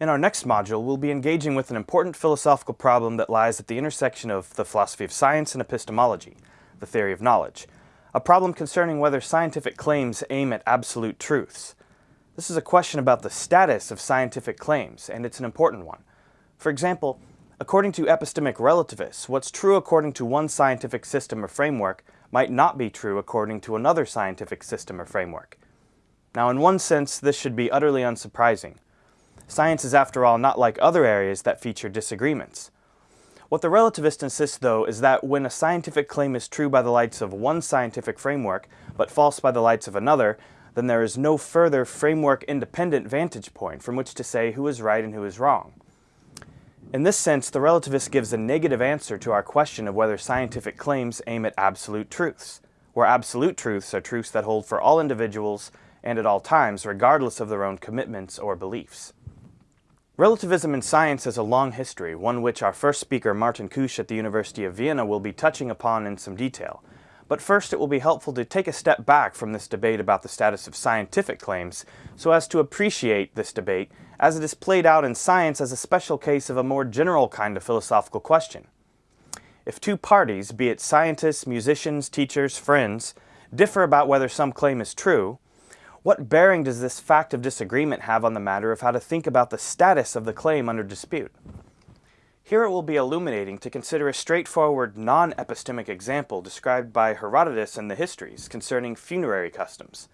In our next module, we'll be engaging with an important philosophical problem that lies at the intersection of the philosophy of science and epistemology, the theory of knowledge, a problem concerning whether scientific claims aim at absolute truths. This is a question about the status of scientific claims, and it's an important one. For example, according to epistemic relativists, what's true according to one scientific system or framework might not be true according to another scientific system or framework. Now, in one sense, this should be utterly unsurprising. Science is, after all, not like other areas that feature disagreements. What the relativist insists, though, is that when a scientific claim is true by the lights of one scientific framework, but false by the lights of another, then there is no further framework-independent vantage point from which to say who is right and who is wrong. In this sense, the relativist gives a negative answer to our question of whether scientific claims aim at absolute truths, where absolute truths are truths that hold for all individuals and at all times, regardless of their own commitments or beliefs. Relativism in science has a long history, one which our first speaker, Martin Kusch at the University of Vienna, will be touching upon in some detail. But first it will be helpful to take a step back from this debate about the status of scientific claims so as to appreciate this debate as it is played out in science as a special case of a more general kind of philosophical question. If two parties, be it scientists, musicians, teachers, friends, differ about whether some claim is true, what bearing does this fact of disagreement have on the matter of how to think about the status of the claim under dispute? Here it will be illuminating to consider a straightforward non-epistemic example described by Herodotus in the Histories concerning funerary customs.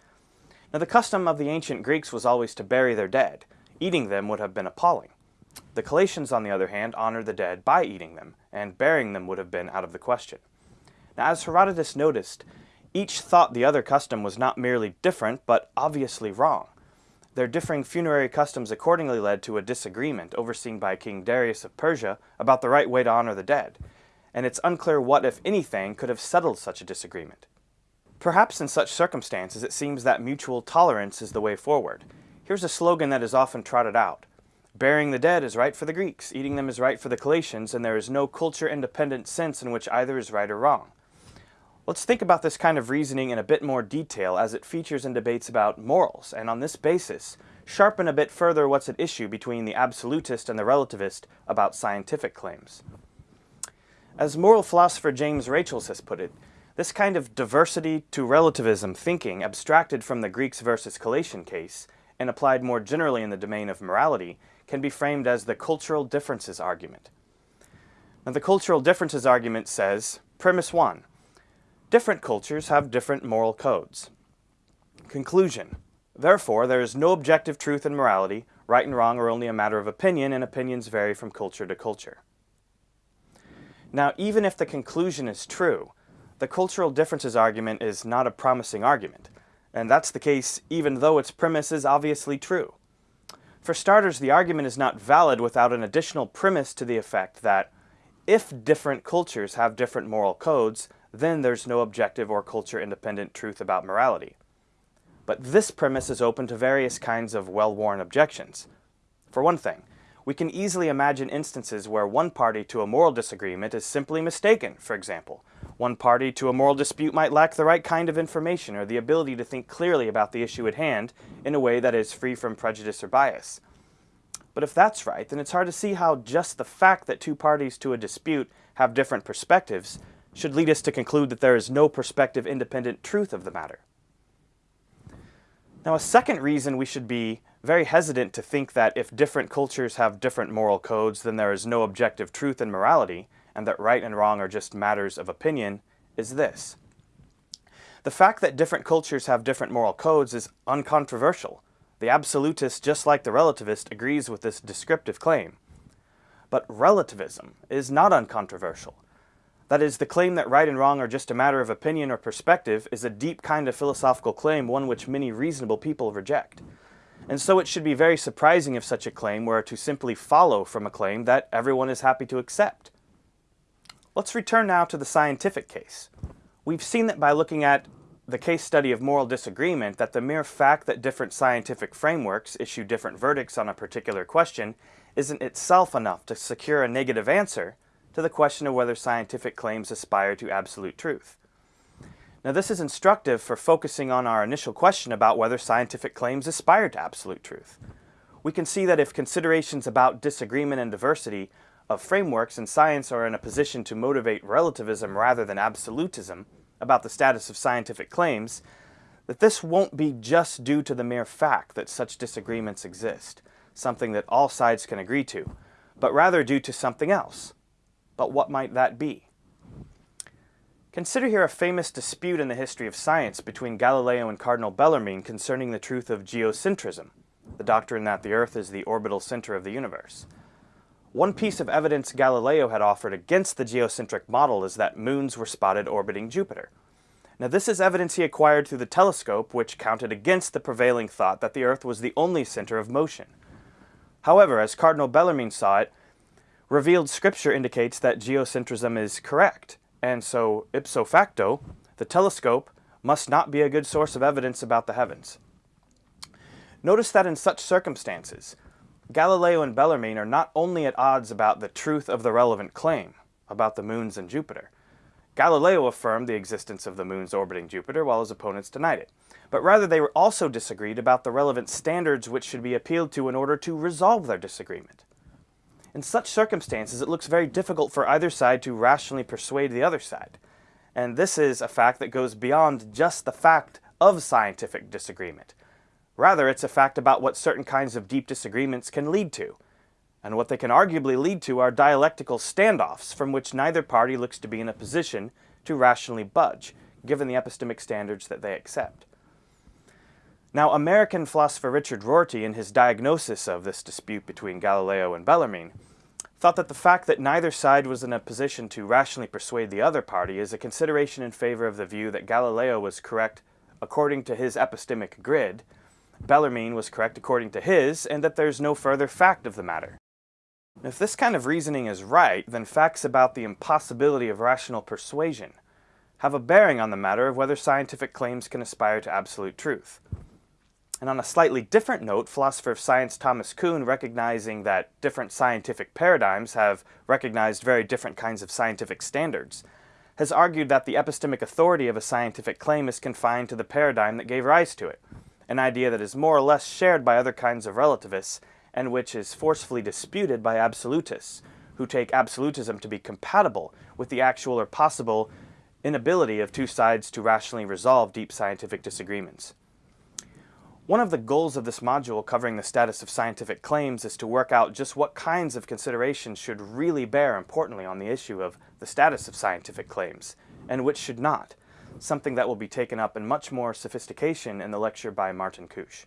Now the custom of the ancient Greeks was always to bury their dead. Eating them would have been appalling. The Callatians, on the other hand, honored the dead by eating them, and burying them would have been out of the question. Now as Herodotus noticed, each thought the other custom was not merely different, but obviously wrong. Their differing funerary customs accordingly led to a disagreement overseen by King Darius of Persia about the right way to honor the dead, and it's unclear what, if anything, could have settled such a disagreement. Perhaps in such circumstances it seems that mutual tolerance is the way forward. Here's a slogan that is often trotted out. Burying the dead is right for the Greeks, eating them is right for the Callatians, and there is no culture-independent sense in which either is right or wrong. Let's think about this kind of reasoning in a bit more detail as it features in debates about morals, and on this basis, sharpen a bit further what's at issue between the absolutist and the relativist about scientific claims. As moral philosopher James Rachels has put it, this kind of diversity to relativism thinking abstracted from the Greeks versus Callatian case and applied more generally in the domain of morality can be framed as the cultural differences argument. Now the cultural differences argument says, premise one, Different cultures have different moral codes. Conclusion. Therefore, there is no objective truth in morality. Right and wrong are only a matter of opinion, and opinions vary from culture to culture. Now, even if the conclusion is true, the cultural differences argument is not a promising argument, and that's the case even though its premise is obviously true. For starters, the argument is not valid without an additional premise to the effect that if different cultures have different moral codes, then there's no objective or culture-independent truth about morality. But this premise is open to various kinds of well-worn objections. For one thing, we can easily imagine instances where one party to a moral disagreement is simply mistaken, for example. One party to a moral dispute might lack the right kind of information or the ability to think clearly about the issue at hand in a way that is free from prejudice or bias. But if that's right, then it's hard to see how just the fact that two parties to a dispute have different perspectives should lead us to conclude that there is no perspective independent truth of the matter. Now a second reason we should be very hesitant to think that if different cultures have different moral codes then there is no objective truth in morality and that right and wrong are just matters of opinion is this. The fact that different cultures have different moral codes is uncontroversial. The absolutist, just like the relativist, agrees with this descriptive claim. But relativism is not uncontroversial. That is, the claim that right and wrong are just a matter of opinion or perspective is a deep kind of philosophical claim, one which many reasonable people reject. And so it should be very surprising if such a claim were to simply follow from a claim that everyone is happy to accept. Let's return now to the scientific case. We've seen that by looking at the case study of moral disagreement that the mere fact that different scientific frameworks issue different verdicts on a particular question isn't itself enough to secure a negative answer, to the question of whether scientific claims aspire to absolute truth. Now this is instructive for focusing on our initial question about whether scientific claims aspire to absolute truth. we can see that if considerations about disagreement and diversity of frameworks in science are in a position to motivate relativism rather than absolutism about the status of scientific claims, that this won't be just due to the mere fact that such disagreements exist, something that all sides can agree to, but rather due to something else. But what might that be? Consider here a famous dispute in the history of science between Galileo and Cardinal Bellarmine concerning the truth of geocentrism, the doctrine that the Earth is the orbital center of the universe. One piece of evidence Galileo had offered against the geocentric model is that moons were spotted orbiting Jupiter. Now this is evidence he acquired through the telescope which counted against the prevailing thought that the Earth was the only center of motion. However, as Cardinal Bellarmine saw it, revealed scripture indicates that geocentrism is correct, and so, ipso facto, the telescope must not be a good source of evidence about the heavens. Notice that in such circumstances, Galileo and Bellarmine are not only at odds about the truth of the relevant claim about the moons and Jupiter. Galileo affirmed the existence of the moons orbiting Jupiter while his opponents denied it. But rather they were also disagreed about the relevant standards which should be appealed to in order to resolve their disagreement. In such circumstances, it looks very difficult for either side to rationally persuade the other side. And this is a fact that goes beyond just the fact of scientific disagreement. Rather, it's a fact about what certain kinds of deep disagreements can lead to. And what they can arguably lead to are dialectical standoffs from which neither party looks to be in a position to rationally budge, given the epistemic standards that they accept. Now, American philosopher Richard Rorty, in his diagnosis of this dispute between Galileo and Bellarmine, thought that the fact that neither side was in a position to rationally persuade the other party is a consideration in favor of the view that Galileo was correct according to his epistemic grid, Bellarmine was correct according to his, and that there's no further fact of the matter. If this kind of reasoning is right, then facts about the impossibility of rational persuasion have a bearing on the matter of whether scientific claims can aspire to absolute truth. And on a slightly different note, philosopher of science Thomas Kuhn, recognizing that different scientific paradigms have recognized very different kinds of scientific standards, has argued that the epistemic authority of a scientific claim is confined to the paradigm that gave rise to it, an idea that is more or less shared by other kinds of relativists and which is forcefully disputed by absolutists, who take absolutism to be compatible with the actual or possible inability of two sides to rationally resolve deep scientific disagreements. One of the goals of this module covering the status of scientific claims is to work out just what kinds of considerations should really bear importantly on the issue of the status of scientific claims, and which should not, something that will be taken up in much more sophistication in the lecture by Martin Kusch.